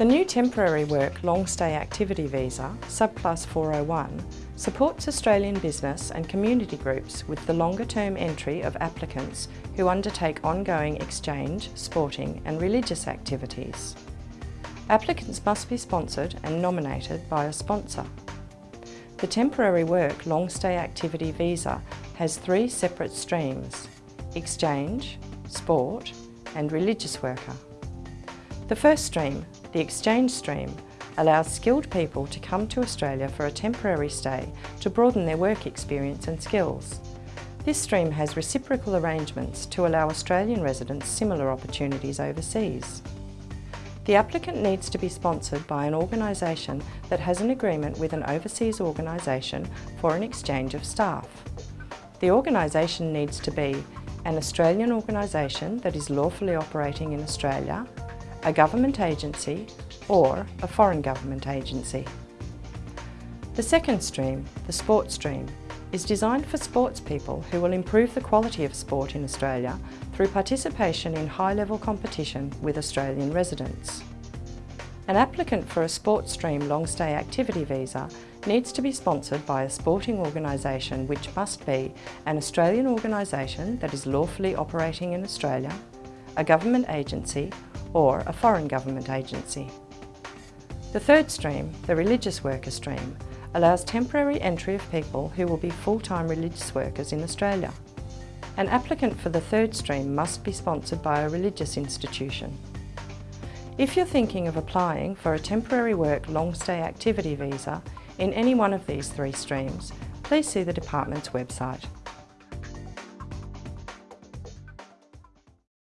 The new Temporary Work Long Stay Activity Visa, subclass 401, supports Australian business and community groups with the longer term entry of applicants who undertake ongoing exchange, sporting and religious activities. Applicants must be sponsored and nominated by a sponsor. The Temporary Work Long Stay Activity Visa has three separate streams, exchange, sport and religious worker. The first stream, the exchange stream, allows skilled people to come to Australia for a temporary stay to broaden their work experience and skills. This stream has reciprocal arrangements to allow Australian residents similar opportunities overseas. The applicant needs to be sponsored by an organisation that has an agreement with an overseas organisation for an exchange of staff. The organisation needs to be an Australian organisation that is lawfully operating in Australia a government agency or a foreign government agency. The second stream, the sports stream, is designed for sports people who will improve the quality of sport in Australia through participation in high-level competition with Australian residents. An applicant for a sports stream long stay activity visa needs to be sponsored by a sporting organisation which must be an Australian organisation that is lawfully operating in Australia, a government agency or a foreign government agency. The third stream, the religious worker stream, allows temporary entry of people who will be full-time religious workers in Australia. An applicant for the third stream must be sponsored by a religious institution. If you're thinking of applying for a temporary work long stay activity visa in any one of these three streams, please see the Department's website.